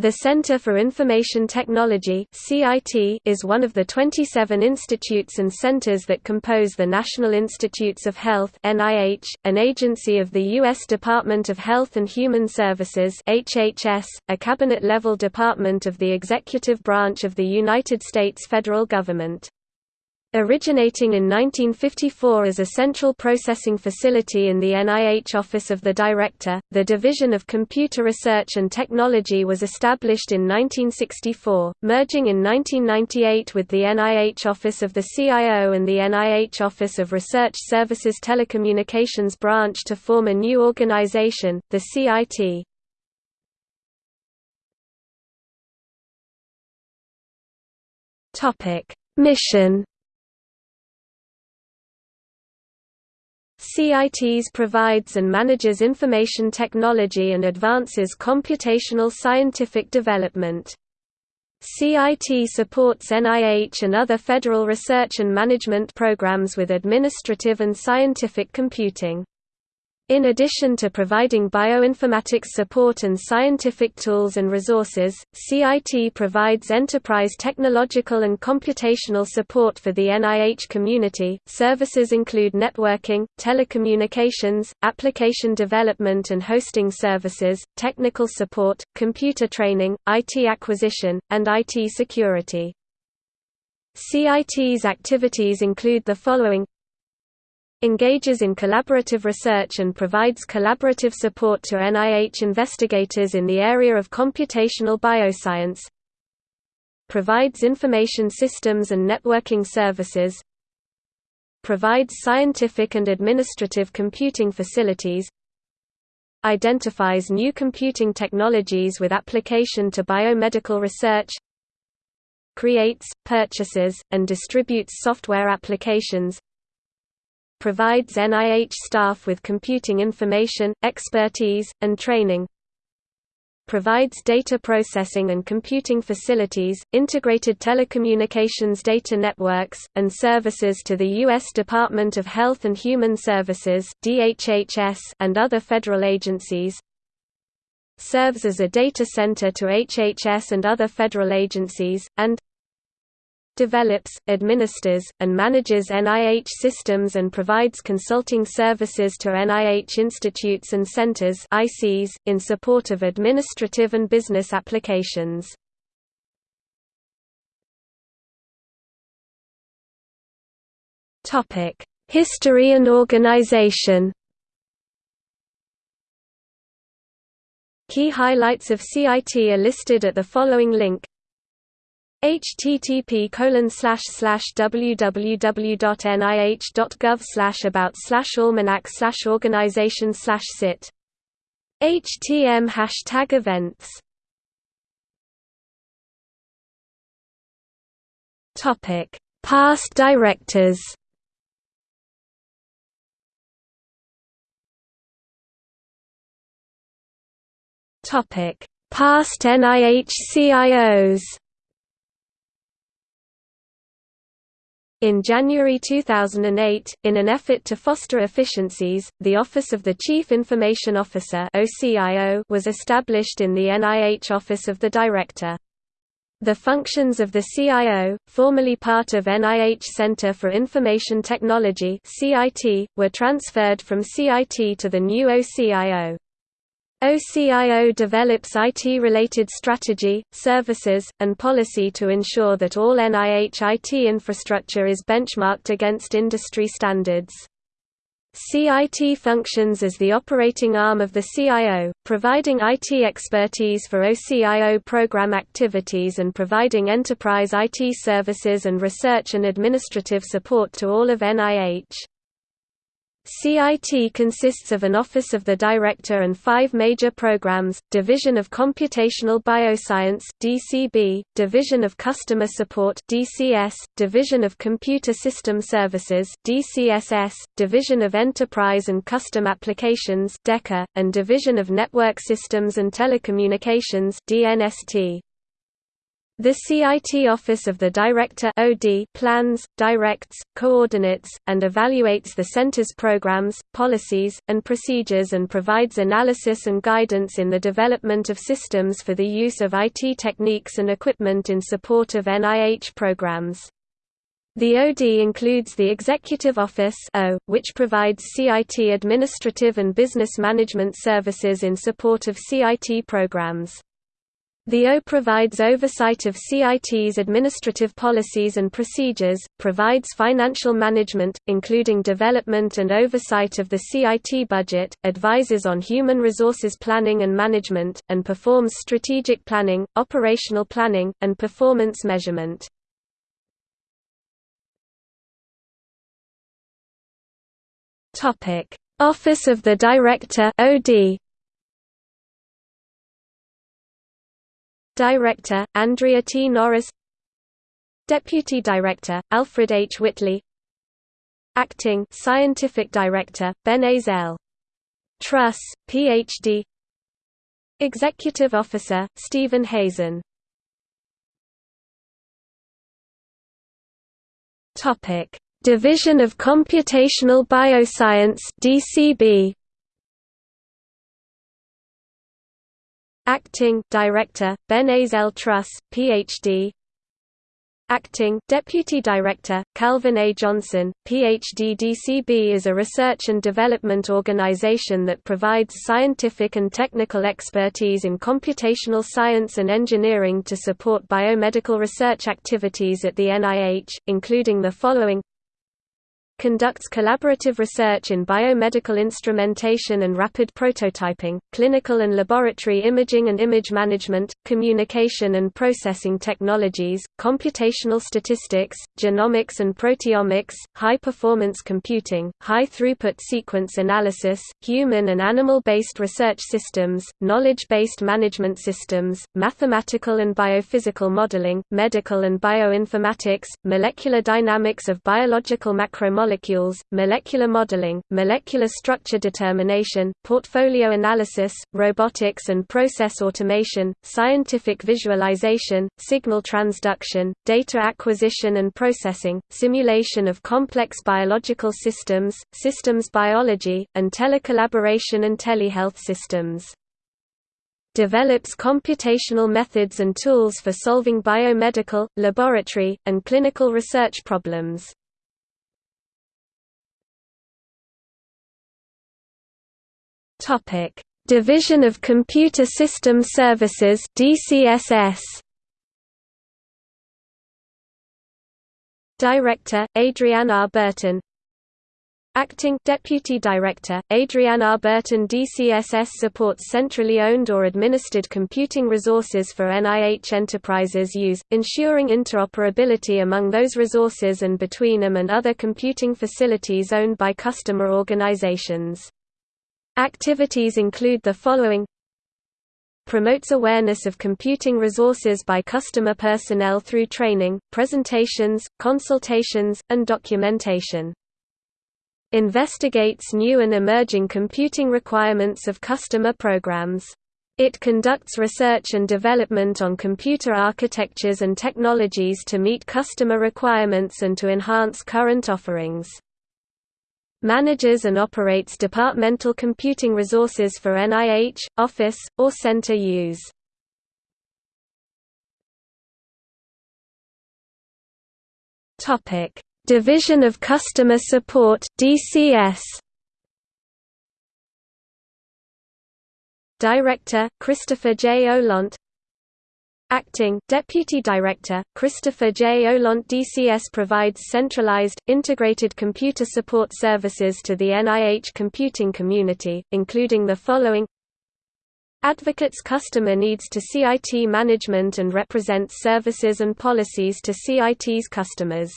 The Center for Information Technology is one of the 27 institutes and centers that compose the National Institutes of Health an agency of the U.S. Department of Health and Human Services a cabinet-level department of the executive branch of the United States federal government. Originating in 1954 as a central processing facility in the NIH Office of the Director, the Division of Computer Research and Technology was established in 1964, merging in 1998 with the NIH Office of the CIO and the NIH Office of Research Services Telecommunications branch to form a new organization, the CIT. Mission CITES provides and manages information technology and advances computational scientific development. CIT supports NIH and other federal research and management programs with administrative and scientific computing. In addition to providing bioinformatics support and scientific tools and resources, CIT provides enterprise technological and computational support for the NIH community. Services include networking, telecommunications, application development and hosting services, technical support, computer training, IT acquisition, and IT security. CIT's activities include the following engages in collaborative research and provides collaborative support to NIH investigators in the area of computational bioscience provides information systems and networking services provides scientific and administrative computing facilities identifies new computing technologies with application to biomedical research creates, purchases, and distributes software applications provides NIH staff with computing information, expertise, and training provides data processing and computing facilities, integrated telecommunications data networks, and services to the U.S. Department of Health and Human Services and other federal agencies serves as a data center to HHS and other federal agencies, and develops, administers, and manages NIH systems and provides consulting services to NIH institutes and centers ICs, in support of administrative and business applications. History and organization Key highlights of CIT are listed at the following link http www.nih.gov about almanac organization sit. Htm hashtag events. Topic. Past directors. Topic. Past NIH CIOs In January 2008, in an effort to foster efficiencies, the Office of the Chief Information Officer was established in the NIH Office of the Director. The functions of the CIO, formerly part of NIH Center for Information Technology CIT, were transferred from CIT to the new OCIO. OCIO develops IT-related strategy, services, and policy to ensure that all NIH IT infrastructure is benchmarked against industry standards. CIT functions as the operating arm of the CIO, providing IT expertise for OCIO program activities and providing enterprise IT services and research and administrative support to all of NIH. CIT consists of an Office of the Director and five major programs, Division of Computational Bioscience DCB, Division of Customer Support DCS, Division of Computer System Services DCSS, Division of Enterprise and Custom Applications DECA, and Division of Network Systems and Telecommunications DNST. The CIT Office of the Director OD plans, directs, coordinates, and evaluates the Center's programs, policies, and procedures and provides analysis and guidance in the development of systems for the use of IT techniques and equipment in support of NIH programs. The OD includes the Executive Office o, which provides CIT administrative and business management services in support of CIT programs. The O provides oversight of CIT's administrative policies and procedures, provides financial management, including development and oversight of the CIT budget, advises on human resources planning and management, and performs strategic planning, operational planning, and performance measurement. Office of the Director OD Director, Andrea T. Norris Deputy Director, Alfred H. Whitley Acting Scientific Director, Benes L. Trus, Ph.D. Executive Officer, Stephen Hazen Division of Computational Bioscience DCB Acting Director, Benes L. Trus, Ph.D. Acting Deputy Director, Calvin A. Johnson, Ph.D. DCB is a research and development organization that provides scientific and technical expertise in computational science and engineering to support biomedical research activities at the NIH, including the following conducts collaborative research in biomedical instrumentation and rapid prototyping, clinical and laboratory imaging and image management, communication and processing technologies, computational statistics, genomics and proteomics, high-performance computing, high-throughput sequence analysis, human and animal-based research systems, knowledge-based management systems, mathematical and biophysical modeling, medical and bioinformatics, molecular dynamics of biological macromolecules molecules, molecular modeling, molecular structure determination, portfolio analysis, robotics and process automation, scientific visualization, signal transduction, data acquisition and processing, simulation of complex biological systems, systems biology, and telecollaboration and telehealth systems develops computational methods and tools for solving biomedical, laboratory, and clinical research problems. Topic: Division of Computer System Services (DCSS). Director: Adrienne R. Burton. Acting Deputy Director, Adrienne R. Burton DCSS supports centrally owned or administered computing resources for NIH enterprises use, ensuring interoperability among those resources and between them and other computing facilities owned by customer organizations. Activities include the following promotes awareness of computing resources by customer personnel through training, presentations, consultations, and documentation. Investigates new and emerging computing requirements of customer programs. It conducts research and development on computer architectures and technologies to meet customer requirements and to enhance current offerings manages and operates departmental computing resources for NIH, office, or center use. Division of Customer Support (DCS). Director Christopher J. Ohlont Acting Deputy Director, Christopher J. Ohlont DCS provides centralized, integrated computer support services to the NIH computing community, including the following Advocates customer needs to CIT management and represents services and policies to CIT's customers.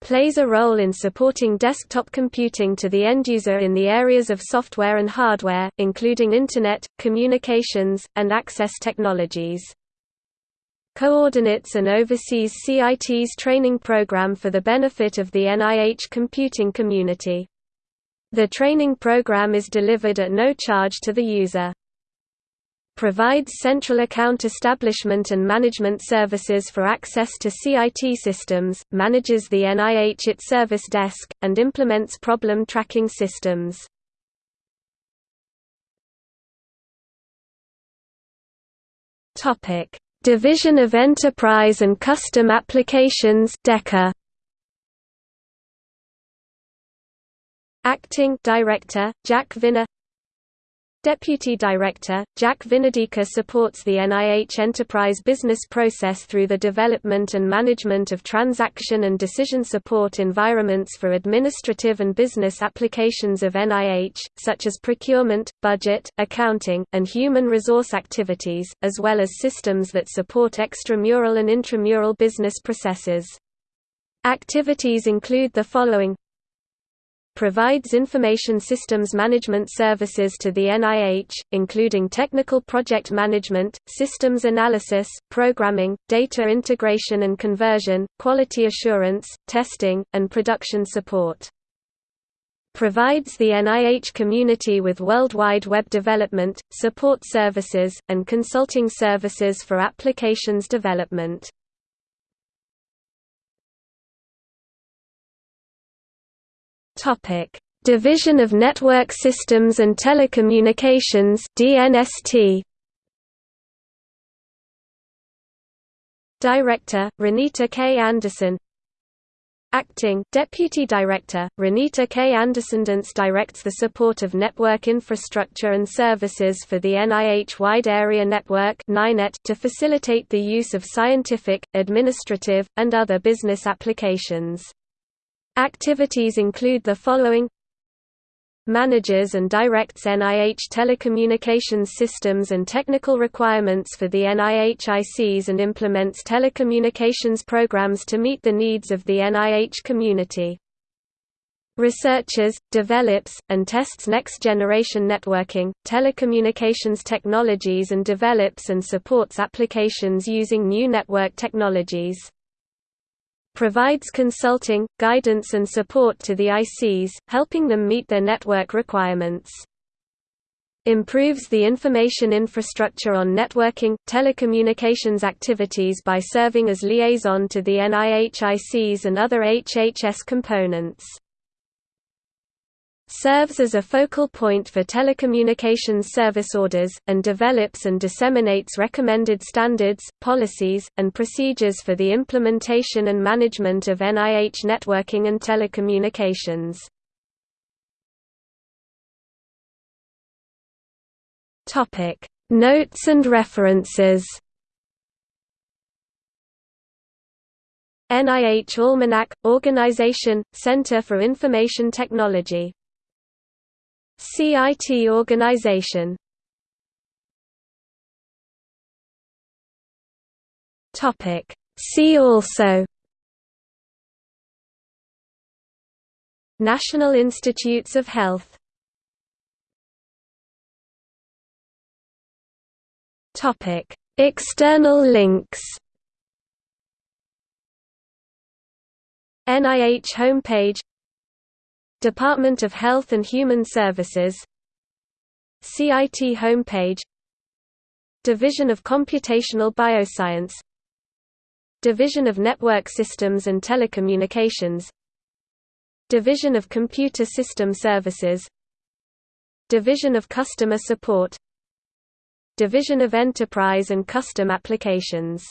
Plays a role in supporting desktop computing to the end user in the areas of software and hardware, including Internet, communications, and access technologies coordinates and oversees CIT's training program for the benefit of the NIH computing community. The training program is delivered at no charge to the user. Provides central account establishment and management services for access to CIT systems, manages the NIH IT service desk, and implements problem tracking systems. Division of Enterprise and Custom Applications DECA. Acting Director, Jack Viner Deputy Director, Jack Vinodika supports the NIH enterprise business process through the development and management of transaction and decision support environments for administrative and business applications of NIH, such as procurement, budget, accounting, and human resource activities, as well as systems that support extramural and intramural business processes. Activities include the following provides information systems management services to the NIH, including technical project management, systems analysis, programming, data integration and conversion, quality assurance, testing, and production support. Provides the NIH community with worldwide web development, support services, and consulting services for applications development. Topic: Division of Network Systems and Telecommunications (DNST). Director: Renita K. Anderson. Acting Deputy Director, Renita K. Andersondance directs the support of network infrastructure and services for the NIH Wide Area Network to facilitate the use of scientific, administrative, and other business applications. Activities include the following Manages and directs NIH telecommunications systems and technical requirements for the NIH ICs and implements telecommunications programs to meet the needs of the NIH community. Researches, develops, and tests next-generation networking, telecommunications technologies and develops and supports applications using new network technologies provides consulting, guidance and support to the ICs, helping them meet their network requirements. Improves the information infrastructure on networking, telecommunications activities by serving as liaison to the NIH ICs and other HHS components serves as a focal point for telecommunications service orders, and develops and disseminates recommended standards, policies, and procedures for the implementation and management of NIH networking and telecommunications. Notes and references NIH Almanac – Organization, Center for Information Technology CIT organization. Topic. See also. National Institutes of Health. Topic. External links. NIH homepage Department of Health and Human Services CIT homepage Division of Computational Bioscience Division of Network Systems and Telecommunications Division of Computer System Services Division of Customer Support Division of Enterprise and Custom Applications